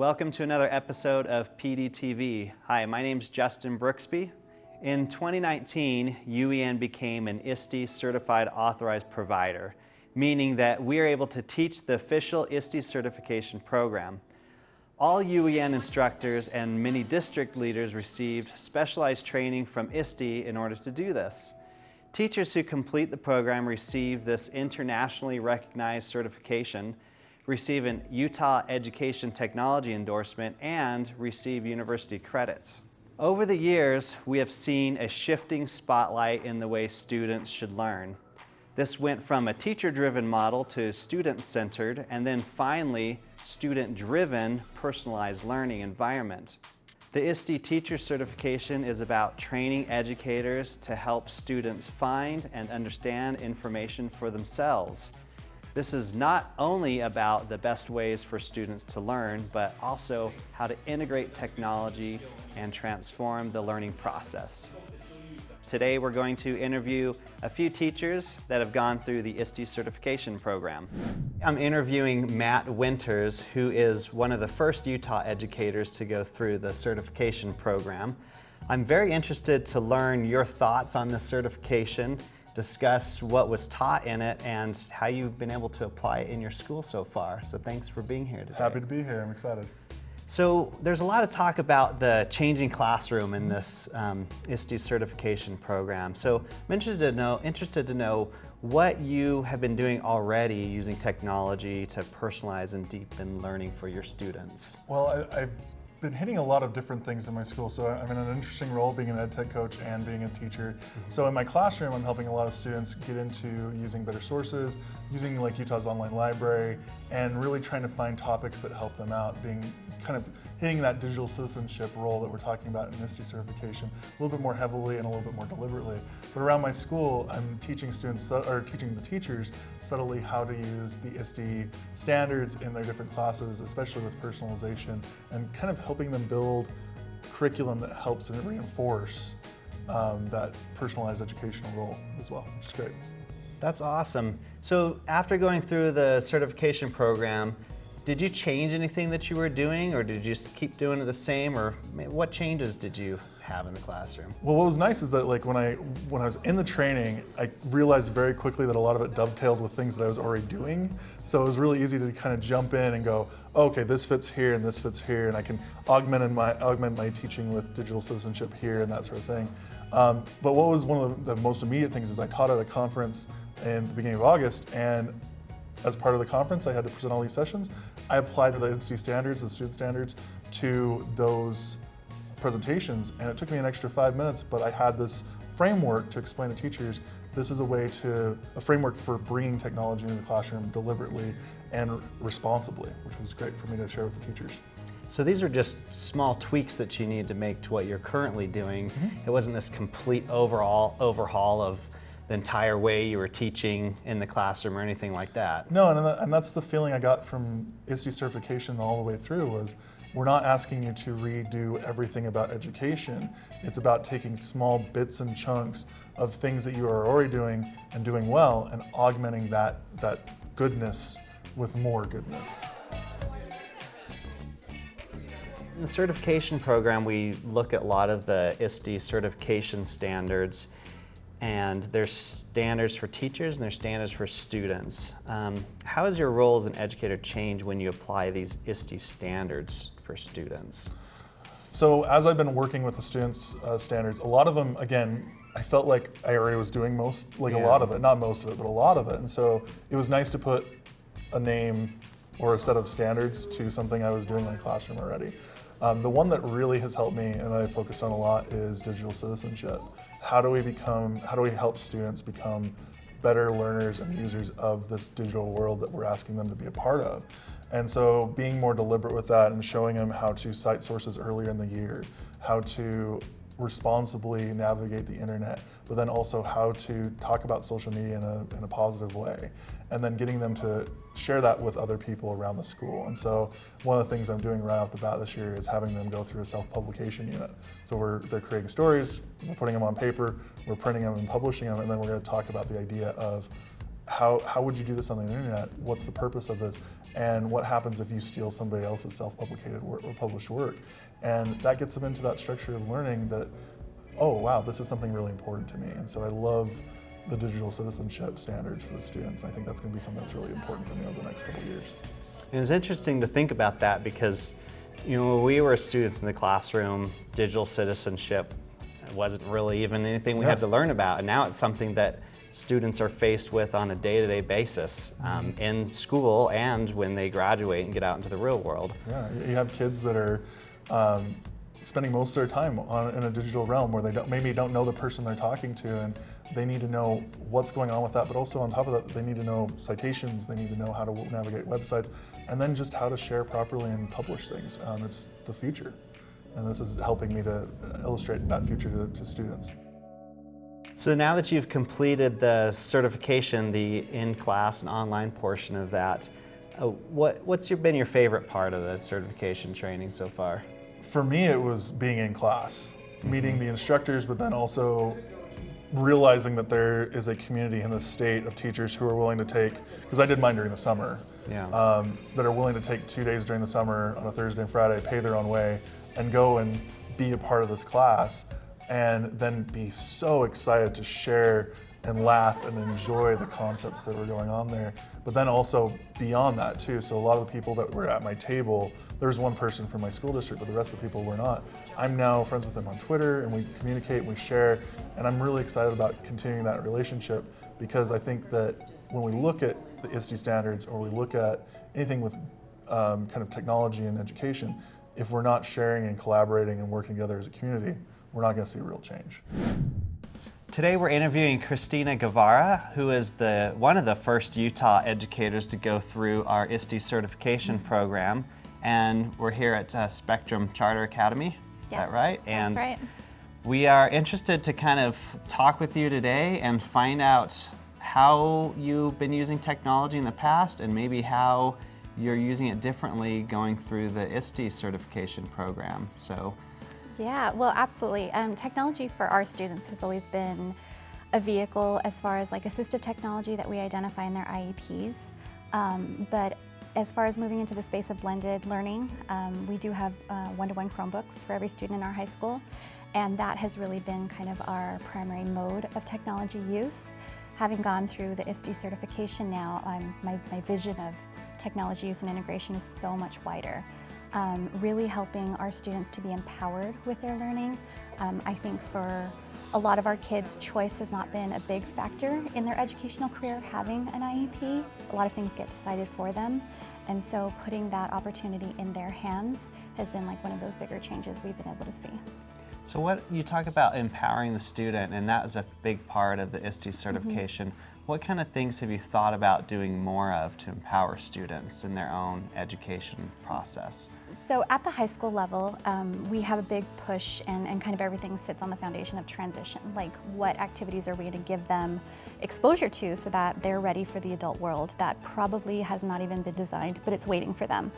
Welcome to another episode of PDTV. Hi, my name is Justin Brooksby. In 2019, UEN became an ISTE certified authorized provider, meaning that we are able to teach the official ISTE certification program. All UEN instructors and many district leaders received specialized training from ISTE in order to do this. Teachers who complete the program receive this internationally recognized certification receive an Utah Education Technology endorsement, and receive university credits. Over the years, we have seen a shifting spotlight in the way students should learn. This went from a teacher-driven model to student-centered, and then finally, student-driven, personalized learning environment. The ISTE Teacher Certification is about training educators to help students find and understand information for themselves. This is not only about the best ways for students to learn, but also how to integrate technology and transform the learning process. Today we're going to interview a few teachers that have gone through the ISTE certification program. I'm interviewing Matt Winters, who is one of the first Utah educators to go through the certification program. I'm very interested to learn your thoughts on this certification discuss what was taught in it and how you've been able to apply it in your school so far. So thanks for being here today. Happy to be here, I'm excited. So there's a lot of talk about the changing classroom in this um, ISTE certification program. So I'm interested to know, interested to know what you have been doing already using technology to personalize and deepen learning for your students. Well, I, have been hitting a lot of different things in my school. So I'm in an interesting role being an ed tech coach and being a teacher. Mm -hmm. So in my classroom, I'm helping a lot of students get into using better sources, using like Utah's online library, and really trying to find topics that help them out, being kind of hitting that digital citizenship role that we're talking about in ISTE certification a little bit more heavily and a little bit more deliberately. But around my school, I'm teaching students, or teaching the teachers subtly how to use the ISTE standards in their different classes, especially with personalization, and kind of helping them build curriculum that helps and reinforce um, that personalized educational role as well, which is great. That's awesome. So after going through the certification program, did you change anything that you were doing or did you just keep doing it the same or what changes did you have in the classroom? Well, what was nice is that like when I when I was in the training, I realized very quickly that a lot of it dovetailed with things that I was already doing. So it was really easy to kind of jump in and go, okay, this fits here and this fits here, and I can augment my augment my teaching with digital citizenship here and that sort of thing. Um, but what was one of the, the most immediate things is I taught at a conference in the beginning of August, and as part of the conference, I had to present all these sessions. I applied the ISTE standards, the student standards, to those presentations, and it took me an extra five minutes, but I had this framework to explain to teachers this is a way to, a framework for bringing technology into the classroom deliberately and responsibly, which was great for me to share with the teachers. So these are just small tweaks that you need to make to what you're currently doing. Mm -hmm. It wasn't this complete overall overhaul of the entire way you were teaching in the classroom or anything like that. No, and, and that's the feeling I got from ISTE certification all the way through was we're not asking you to redo everything about education. It's about taking small bits and chunks of things that you are already doing and doing well and augmenting that, that goodness with more goodness. In the certification program, we look at a lot of the ISTE certification standards and there's standards for teachers and there's standards for students. Um, how has your role as an educator changed when you apply these ISTE standards for students? So as I've been working with the students' uh, standards, a lot of them, again, I felt like I already was doing most, like yeah. a lot of it, not most of it, but a lot of it. And so it was nice to put a name or a set of standards to something I was doing in the classroom already. Um, the one that really has helped me and that I focus on a lot is digital citizenship. How do we become, how do we help students become better learners and users of this digital world that we're asking them to be a part of? And so being more deliberate with that and showing them how to cite sources earlier in the year, how to responsibly navigate the internet, but then also how to talk about social media in a, in a positive way. And then getting them to share that with other people around the school. And so one of the things I'm doing right off the bat this year is having them go through a self-publication unit. So we're, they're creating stories, we're putting them on paper, we're printing them and publishing them, and then we're gonna talk about the idea of how, how would you do this on the internet? What's the purpose of this? And what happens if you steal somebody else's self-publicated work or published work? And that gets them into that structure of learning that, oh wow, this is something really important to me. And so I love the digital citizenship standards for the students. And I think that's going to be something that's really important for me over the next couple years. And it's interesting to think about that because, you know, when we were students in the classroom, digital citizenship wasn't really even anything we yeah. had to learn about. And now it's something that students are faced with on a day-to-day -day basis um, mm-hmm. in school and when they graduate and get out into the real world. Yeah, you have kids that are um, spending most of their time on, in a digital realm where they don't, maybe don't know the person they're talking to and they need to know what's going on with that, but also on top of that, they need to know citations, they need to know how to navigate websites, and then just how to share properly and publish things. Um, it's the future. And this is helping me to illustrate that future to, to students. So now that you've completed the certification, the in-class and online portion of that, uh, what, what's your, been your favorite part of the certification training so far? For me, it was being in class, meeting the instructors, but then also realizing that there is a community in the state of teachers who are willing to take, because I did mine during the summer, yeah. um, that are willing to take two days during the summer on a Thursday and Friday, pay their own way, and go and be a part of this class, and then be so excited to share and laugh and enjoy the concepts that were going on there. But then also beyond that too. So a lot of the people that were at my table, there was one person from my school district, but the rest of the people were not. I'm now friends with them on Twitter and we communicate and we share. And I'm really excited about continuing that relationship because I think that when we look at the ISTE standards or we look at anything with um, kind of technology and education, if we're not sharing and collaborating and working together as a community, we're not going to see real change. Today we're interviewing Christina Guevara, who is the one of the first Utah educators to go through our ISTE certification program. And we're here at uh, Spectrum Charter Academy, yes, is that right? And that's right. We are interested to kind of talk with you today and find out how you've been using technology in the past and maybe how you're using it differently going through the ISTE certification program. So yeah, well, absolutely. Um, technology for our students has always been a vehicle as far as like assistive technology that we identify in their IEPs. Um, but as far as moving into the space of blended learning, um, we do have uh, one-to-one -one Chromebooks for every student in our high school. And that has really been kind of our primary mode of technology use. Having gone through the ISTE certification now, my, my vision of technology use and integration is so much wider um, really helping our students to be empowered with their learning. Um, I think for a lot of our kids, choice has not been a big factor in their educational career having an IEP. A lot of things get decided for them. And so putting that opportunity in their hands has been like one of those bigger changes we've been able to see. So what you talk about empowering the student, and that is a big part of the ISTE certification. Mm -hmm. What kind of things have you thought about doing more of to empower students in their own education process? So at the high school level, um, we have a big push and, and kind of everything sits on the foundation of transition. Like what activities are we going to give them exposure to so that they're ready for the adult world that probably has not even been designed, but it's waiting for them.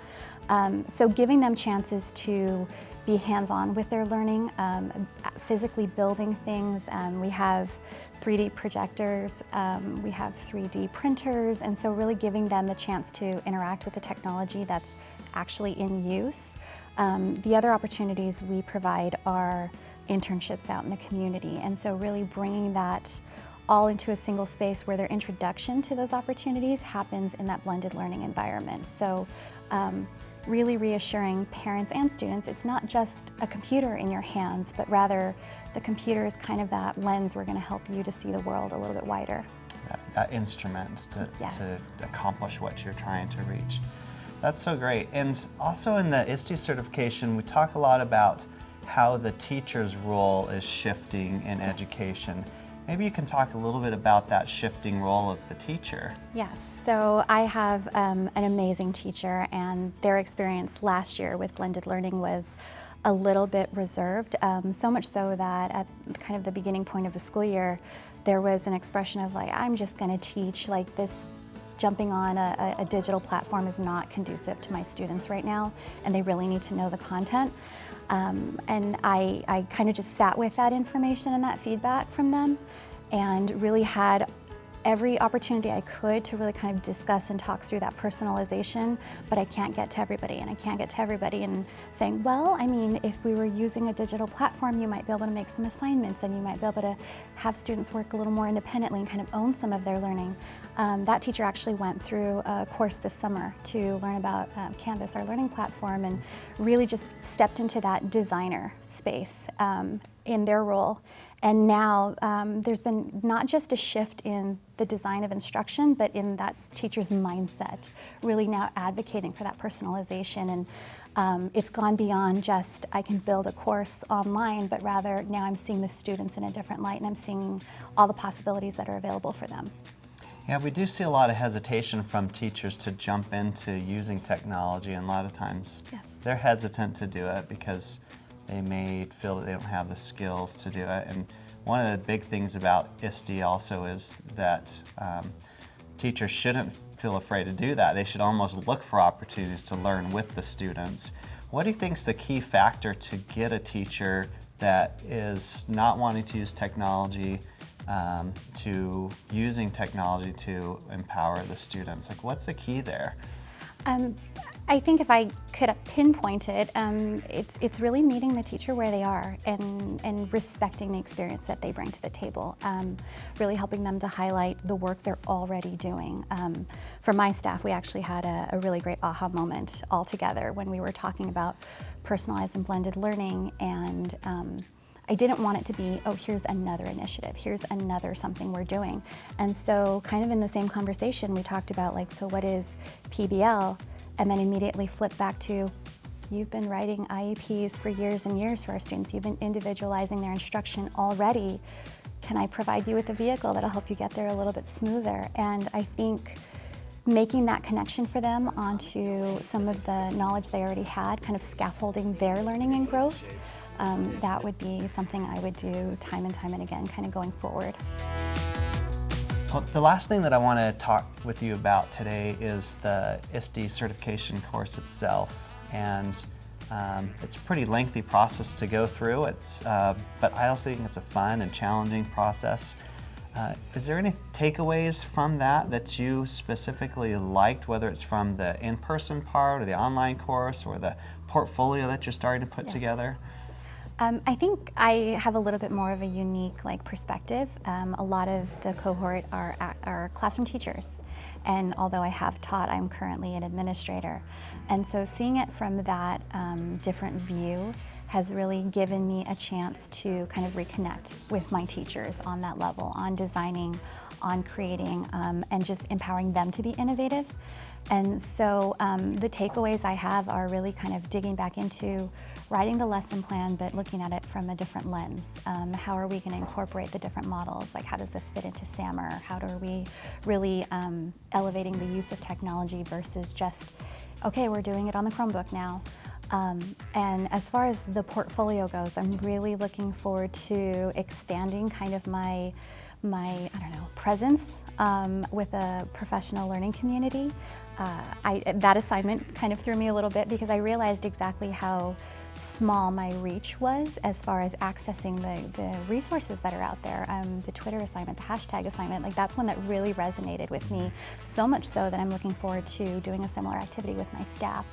Um, so giving them chances to be hands-on with their learning, um, physically building things. Um, we have 3D projectors, um, we have 3D printers, and so really giving them the chance to interact with the technology that's actually in use. Um, the other opportunities we provide are internships out in the community, and so really bringing that all into a single space where their introduction to those opportunities happens in that blended learning environment. So um, really reassuring parents and students it's not just a computer in your hands, but rather the computer is kind of that lens we're going to help you to see the world a little bit wider. That, that instrument to, yes. to accomplish what you're trying to reach. That's so great. And also in the ISTE certification, we talk a lot about how the teacher's role is shifting in education. Maybe you can talk a little bit about that shifting role of the teacher. Yes, so I have um, an amazing teacher and their experience last year with blended learning was a little bit reserved, um, so much so that at kind of the beginning point of the school year, there was an expression of like, I'm just gonna teach, like this jumping on a, a digital platform is not conducive to my students right now, and they really need to know the content. Um, and I, I kind of just sat with that information and that feedback from them and really had every opportunity I could to really kind of discuss and talk through that personalization, but I can't get to everybody and I can't get to everybody and saying, well, I mean, if we were using a digital platform, you might be able to make some assignments and you might be able to have students work a little more independently and kind of own some of their learning. Um, that teacher actually went through a course this summer to learn about um, Canvas, our learning platform, and really just stepped into that designer space um, in their role. And now um, there's been not just a shift in the design of instruction, but in that teacher's mindset, really now advocating for that personalization. And um, it's gone beyond just I can build a course online, but rather now I'm seeing the students in a different light and I'm seeing all the possibilities that are available for them. Yeah, we do see a lot of hesitation from teachers to jump into using technology, and a lot of times yes. they're hesitant to do it because they may feel that they don't have the skills to do it. And one of the big things about ISTE also is that um, teachers shouldn't feel afraid to do that. They should almost look for opportunities to learn with the students. What do you think is the key factor to get a teacher that is not wanting to use technology um, to using technology to empower the students? Like, what's the key there? Um, I think if I could pinpoint it, um, it's, it's really meeting the teacher where they are and, and respecting the experience that they bring to the table. Um, really helping them to highlight the work they're already doing. Um, for my staff, we actually had a, a, really great aha moment all together when we were talking about personalized and blended learning and um, I didn't want it to be, oh, here's another initiative, here's another something we're doing. And so kind of in the same conversation, we talked about like, so what is PBL? And then immediately flip back to, you've been writing IEPs for years and years for our students. You've been individualizing their instruction already. Can I provide you with a vehicle that'll help you get there a little bit smoother? And I think making that connection for them onto some of the knowledge they already had, kind of scaffolding their learning and growth, um, that would be something I would do time and time and again, kind of going forward. Well, the last thing that I want to talk with you about today is the ISTE certification course itself. And um, it's a pretty lengthy process to go through, it's, uh, but I also think it's a fun and challenging process. Uh, is there any takeaways from that that you specifically liked, whether it's from the in-person part or the online course or the portfolio that you're starting to put yes. together? Um, I think I have a little bit more of a unique like perspective. Um, a lot of the cohort are, are classroom teachers, and although I have taught, I'm currently an administrator. And so seeing it from that um, different view has really given me a chance to kind of reconnect with my teachers on that level, on designing, on creating, um, and just empowering them to be innovative. And so um, the takeaways I have are really kind of digging back into writing the lesson plan, but looking at it from a different lens. Um, how are we going to incorporate the different models? Like how does this fit into SAMR? How are we really um, elevating the use of technology versus just, okay, we're doing it on the Chromebook now. Um, and as far as the portfolio goes, I'm really looking forward to expanding kind of my, my I don't know, presence um, with a professional learning community. Uh, I, that assignment kind of threw me a little bit because I realized exactly how small my reach was as far as accessing the, the resources that are out there. Um, the Twitter assignment, the hashtag assignment, like that's one that really resonated with me, so much so that I'm looking forward to doing a similar activity with my staff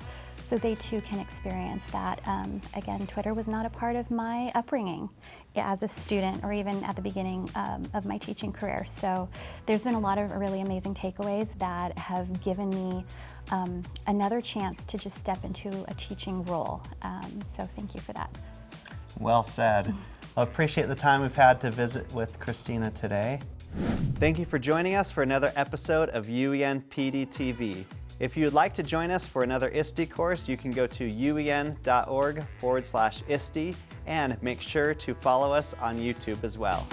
so they too can experience that. Um, again, Twitter was not a part of my upbringing as a student or even at the beginning um, of my teaching career. So there's been a lot of really amazing takeaways that have given me um, another chance to just step into a teaching role. Um, so thank you for that. Well said. I appreciate the time we've had to visit with Christina today. Thank you for joining us for another episode of UEN PD TV. If you'd like to join us for another ISTE course, you can go to uen.org forward slash ISTE and make sure to follow us on YouTube as well.